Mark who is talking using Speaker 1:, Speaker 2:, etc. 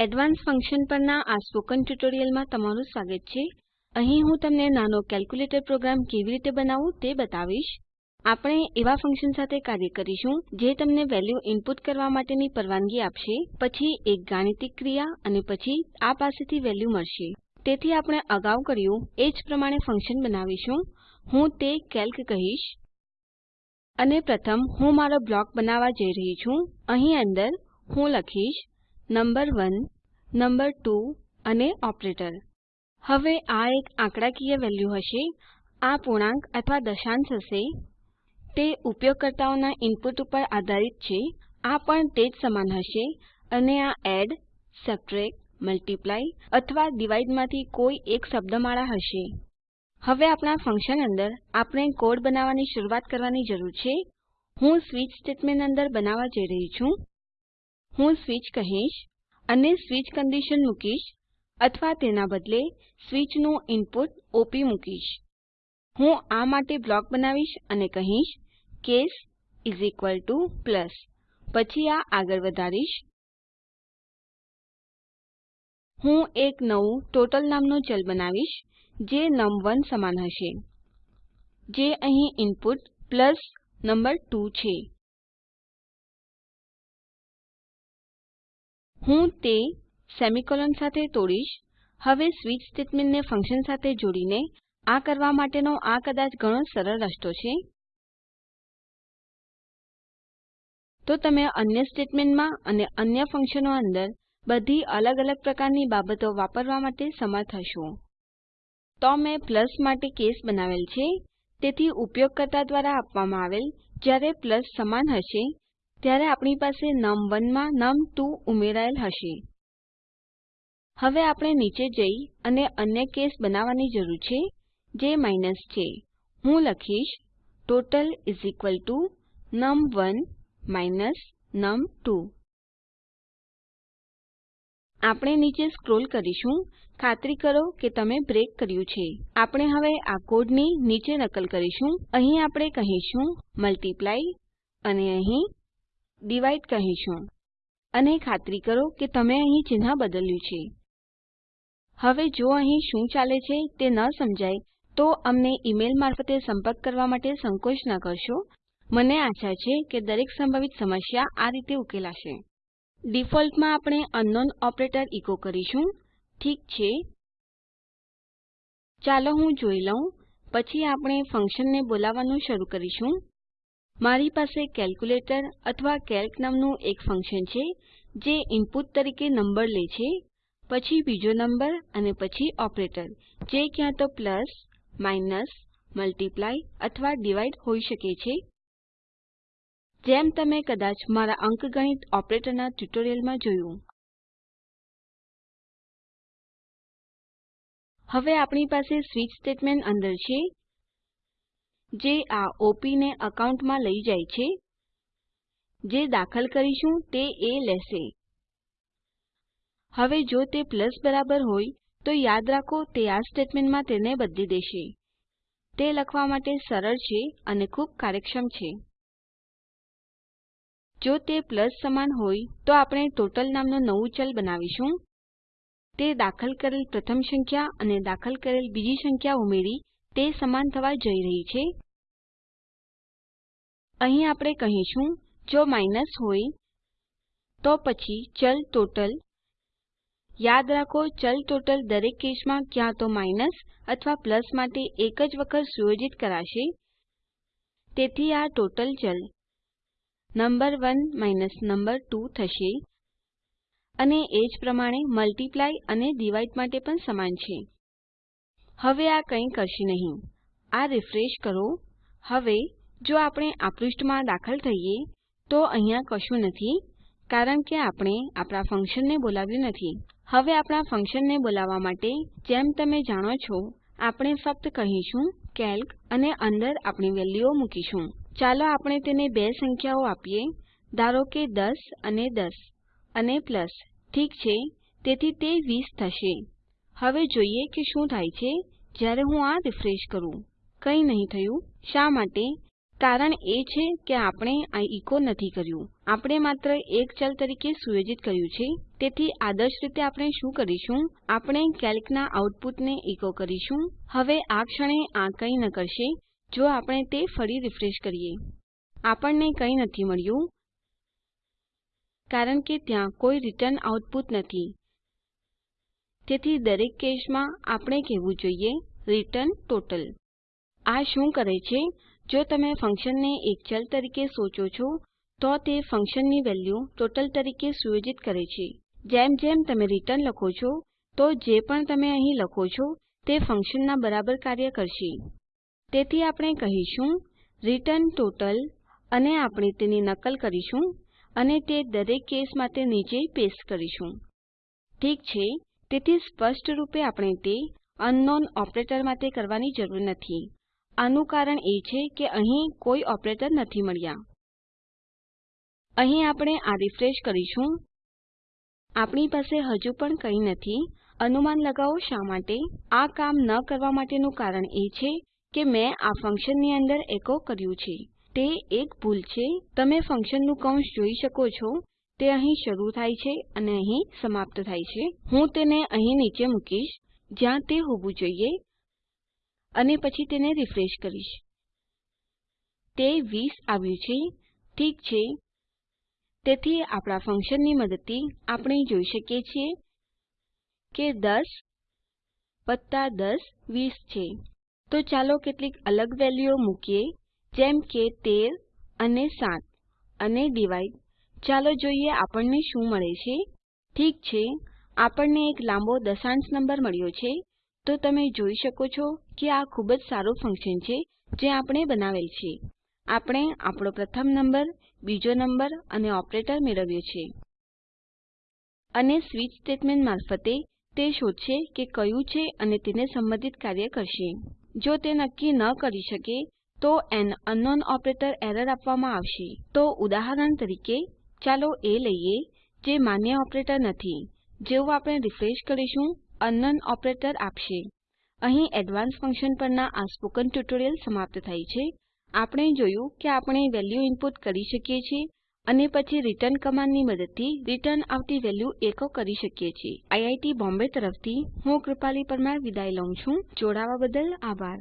Speaker 1: Advance function પરના આ spoken ટ્યુટોરીયલમાં તમારું સ્વાગત છે. અહીં હું તમને નાનો કેલ્ક્યુલેટર પ્રોગ્રામ કેવી રીતે બનાવવું તે બતાવીશ. આપણે એવા ફંક્શન સાથે કાર્ય કરીશું જે તમને વેલ્યુ ઇનપુટ કરવા માટેની પરવાનગી આપશે, પછી એક ગાણિતિક ક્રિયા અને પછી આ પાસેથી વેલ્યુ મળશે. તેથી આપણે અગાઉ કર્યું એ જ પ્રમાણે ફંક્શન બનાવીશું. હું તે કેલ્ક કહીશ. અને પ્રથમ હું મારો બ્લોક બનાવવા જઈ રહી છું. અહીં અંદર હું લખીશ નંબર1 નંબર2 અને ઓપરેટર. હવે આ એક આંકડાકીય વેલ્યુ હશે. આ પૂર્ણાંક અથવા દશાંશ હશે. તે ઉપયોગકર્તાઓના ઇનપુટ ઉપર આધારિત છે. આ પણ તે જ સમાન હશે. અને આ એડ, સબટ્રેક્ટ, મલ્ટીપ્લાય અથવા ડિવાઇડમાંથી કોઈ એક શબ્દમાળા હશે. હવે આપણા ફંક્શન અંદર આપણે કોડ બનાવવાની શરૂઆત કરવાની જરૂર છે. હું સ્વિચ સ્ટેટમેન્ટ અંદર બનાવવા જઈ રહી છું. હું સ્વિચ કહીશ. અને સ્વિચ કન્ડિશન મૂકીશ અથવા તેના બદલે સ્વિચનું ઇનપુટ OP મૂકીશ. હું આ માટે બ્લોક બનાવીશ અને કહીશ, કેસ પ્લસ. પછી આ આગળ વધારીશ. હું એક નવું ટોટલ નામનું ચલ બનાવીશ, જે num1 સમાન હશે, જે અહીં ઇનપુટ પ્લસ નંબર 2 છે. હું તે સેમીકોલન સાથે તોડીશ. હવે સ્વિચ સ્ટેટમેન્ટને ફંક્શન સાથે જોડીને આ કરવા માટેનો આ કદાચ ઘણો સરળ રસ્તો છે. તો તમે અન્ય સ્ટેટમેન્ટમાં અને અન્ય ફંક્શનો અંદર બધી અલગ અલગ પ્રકારની બાબતો વાપરવા માટે સમર્થ હશો. તો મેં પ્લસ માટે કેસ બનાવેલ છે. તેથી ઉપયોગકર્તા દ્વારા આપવામાં આવેલ જ્યારે પ્લસ સમાન હશે ત્યારે આપણી પાસે num1 માં num2 ઉમેરાયેલ હશે. હવે આપણે નીચે જઈ અને અન્ય કેસ બનાવવાની જરૂર છે, જે માઇનસ છે. હું લખીશ ટોટલ નમ1 નમ2. આપણે નીચે સ્ક્રોલ કરીશું. ખાતરી કરો કે તમે બ્રેક કર્યું છે. આપણે હવે આ કોડની નીચે નકલ કરીશું. અહીં આપણે કહીશું મલ્ટીપ્લાય અને અહીં ડિવાઇડ કહીશું. અને ખાતરી કરો કે તમે અહીં ચિહ્ન બદલ્યું છે. હવે જો અહીં શું ચાલે છે તે ન સમજાય, તો અમને ઈમેલ મારફતે સંપર્ક કરવા માટે સંકોચ ન કરશો. મને આશા છે કે દરેક સંભવિત સમસ્યા આ રીતે ઉકેલાશે. ડિફોલ્ટમાં આપણે અનનોન ઓપરેટર ઇકો કરીશું. ઠીક છે. ચાલો હું જોઈ લઉં. પછી આપણે ફંક્શનને બોલાવવાનું શરૂ કરીશું. મારી પાસે કેલ્ક્યુલેટર અથવા કેલ્ક નામનું એક ફંક્શન છે, જે ઇનપુટ તરીકે નંબર લે છે, પછી બીજો નંબર અને પછી ઓપરેટર, જે ક્યાં તો પ્લસ, માઇનસ, મલ્ટીપ્લાય અથવા ડિવાઇડ હોઈ શકે છે. જેમ તમે કદાચ મારા અંકગણિત ઓપરેટરના ટ્યુટોરિયલમાં જોયું. હવે આપણી પાસે સ્વિચ સ્ટેટમેન્ટ અંદર છે જે આ OP ને અકાઉન્ટમાં લઈ જાય છે. જે દાખલ કરીશું તે એ લેશે. હવે જો તે પ્લસ બરાબર હોય, તો યાદ રાખો તે આ સ્ટેટમેન્ટમાં તેને બદલી દેશે. તે લખવા માટે સરળ છે અને ખૂબ કાર્યક્ષમ છે. જો તે પ્લસ સમાન હોય, તો આપણે ટોટલ નામનું નવું ચલ બનાવીશું. તે દાખલ કરેલ પ્રથમ સંખ્યા અને દાખલ કરેલ બીજી સંખ્યા ઉમેરી તે સમાન થવા જઈ રહી છે. અહીં આપણે કહીશું, જો માઇનસ હોય, તો પછી ચલ ટોટલ. યાદ રાખો, ચલ ટોટલ દરેક કેસમાં ક્યાં તો માઇનસ અથવા પ્લસ માટે એક જ વખત સુયોજિત કરાશે. તેથી આ ટોટલ ચલ. નંબર1 નંબર2 થશે. અને એ જ પ્રમાણે મલ્ટીપ્લાય અને ડિવાઇડ માટે પણ સમાન છે. હવે આ કંઈ કરશે નહીં. આ રિફ્રેશ કરો. હવે, જો આપણે આ પૃષ્ઠમાં દાખલ થઈએ, તો અહીંયા કશું નથી, કારણ કે આપણે આપણા ફંક્શનને બોલાવ્યું નથી. હવે આપણા ફંક્શનને બોલાવવા માટે, જેમ તમે જાણો છો, આપણે ફક્ત કહીશું, કેલ્ક, અને અંદર આપણી વેલ્યુઓ મૂકીશું. ચાલો આપણે તેને બે સંખ્યાઓ આપીએ. ધારો કે 10 અને 10 અને પ્લસ. ઠીક છે? તેથી તે 20 થશે. હવે જોઈએ કે શું થાય છે જ્યારે હું આ રિફ્રેશ કરું. કંઈ નહીં થયું. શા માટે? કારણ એ છે કે આપણે આ ઇકો નથી કર્યું. આપણે માત્ર એક ચલ તરીકે સુયોજિત કર્યું છે. તેથી આદર્શ રીતે આપણે શું કરીશું? આપણે કેલ્કના આઉટપુટને ઇકો કરીશું. હવે આ ક્ષણે આ કંઈ ન કરશે. જો આપણે તે ફરી રિફ્રેશ કરીએ. આપણને કંઈ નથી મળ્યું. કારણ કે ત્યાં કોઈ રીટર્ન આઉટપુટ નથી. તેથી દરેક કેસમાં આપણે કહેવું જોઈએ રિટર્ન ટોટલ આ શું કરે છે? જો તમે ફંક્શનને એક ચલ તરીકે સોચો છો, તો તે ફંક્શનની વેલ્યુ ટોટલ તરીકે સુયોજિત કરે છે. જેમ જેમ તમે રિટર્ન લખો છો, તો જે પણ તમે અહીં લખો છો, તે ફંક્શનના બરાબર કાર્ય કરશે. તેથી આપણે કહીશું રિટર્ન ટોટલ અને આપણે તેની નકલ કરીશું અને તે દરેક કેસ માટે નીચે પેસ્ટ કરીશું. ઠીક છે? તેથી સ્પષ્ટ રૂપે આપણે તે અનનોન ઓપરેટર માટે કરવાની જરૂર નથી. આનું કારણ એ છે કે અહીં કોઈ ઓપરેટર નથી મળ્યા. અહીં આપણે આ રીફ્રેશ કરીશું. આપણી પાસે હજુ પણ કંઈ નથી. અનુમાન લગાવો શા માટે? આ કામ ન કરવા માટેનું કારણ એ છે કે મેં આ ફંક્શનની અંદર એકો કર્યું છે. તે એક ભૂલ છે. તમે ફંક્શનનું કૌંસ જોઈ શકો છો. તે અહીં શરૂ થાય છે અને અહીં સમાપ્ત થાય છે. હું તેને અહીં નીચે મૂકીશ, જ્યાં તે હોવું જોઈએ, અને પછી તેને રીફ્રેશ કરીશ. તે 20 આવ્યું છે. ઠીક છે. તેથી આપણા ફંક્શનની મદદથી આપણે જોઈ શકીએ છીએ કે 10 10 20 છે. તો ચાલો કેટલીક અલગ વેલ્યુઓ મૂકીએ, જેમ કે 13 અને 7 અને ડિવાઇડ ચાલો જોઈએ આપણને શું મળે છે. ઠીક છે, આપણને એક લાંબો દશાંશ નંબર મળ્યો છે. તો તમે જોઈ શકો છો કે આ ખૂબ જ સારું ફંક્શન છે જે આપણે બનાવેલ છે. આપણે આપણો પ્રથમ નંબર, બીજો નંબર અને ઓપરેટર મેળવ્યો છે. અને સ્વિચ સ્ટેટમેન્ટ મારફતે તે શોધશે કે કયું છે અને તેને સંબંધિત કાર્ય કરશે. જો તે નક્કી ન કરી શકે, તો એન અનનોન ઓપરેટર એરર આપવામાં આવશે. તો ઉદાહરણ તરીકે ચાલો એ લઈએ જે માન્ય ઓપરેટર નથી. જેવું આપણે રિફ્રેશ કરીશું અનન ઓપરેટર આપશે. અહીં એડવાન્સ ફંક્શન પરના આ સ્પોકન ટ્યુટોરીયલ સમાપ્ત થાય છે. આપણે જોયું કે આપણે વેલ્યુ ઇનપુટ કરી શકીએ છીએ અને પછી રિટર્ન કમાન્ડની મદદથી રિટર્ન આવતી વેલ્યુ એકો કરી શકીએ છીએ. આઈઆઈટી બોમ્બે તરફથી હું કૃપાલી પરમાર વિદાય લઉં છું. જોડાવા બદલ આભાર.